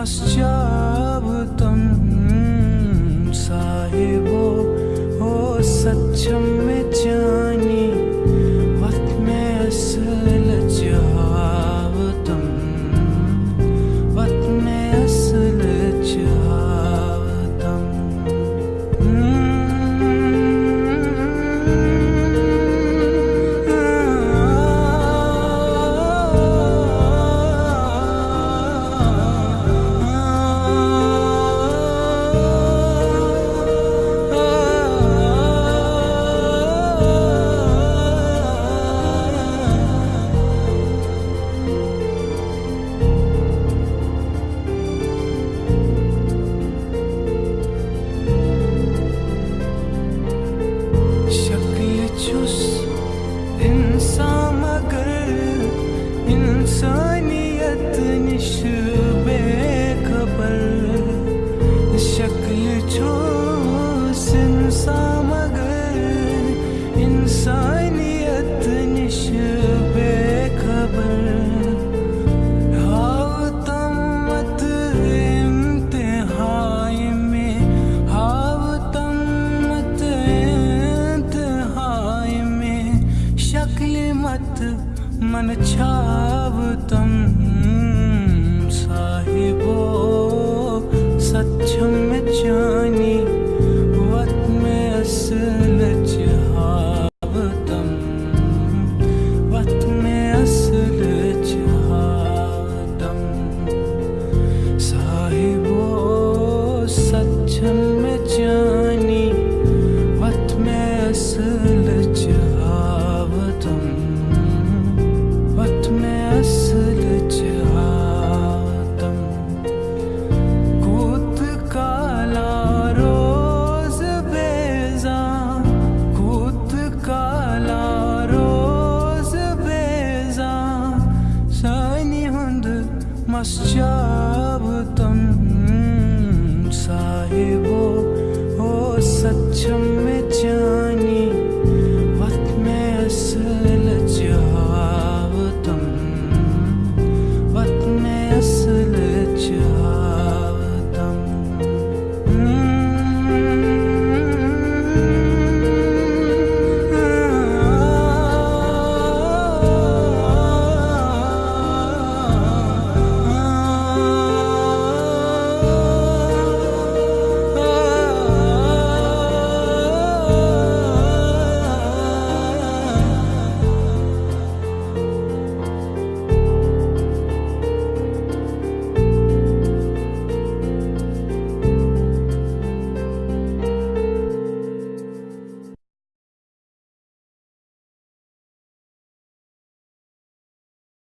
must just 思念，不舍。मनछावतम् तम साहिबो ओ सच्चम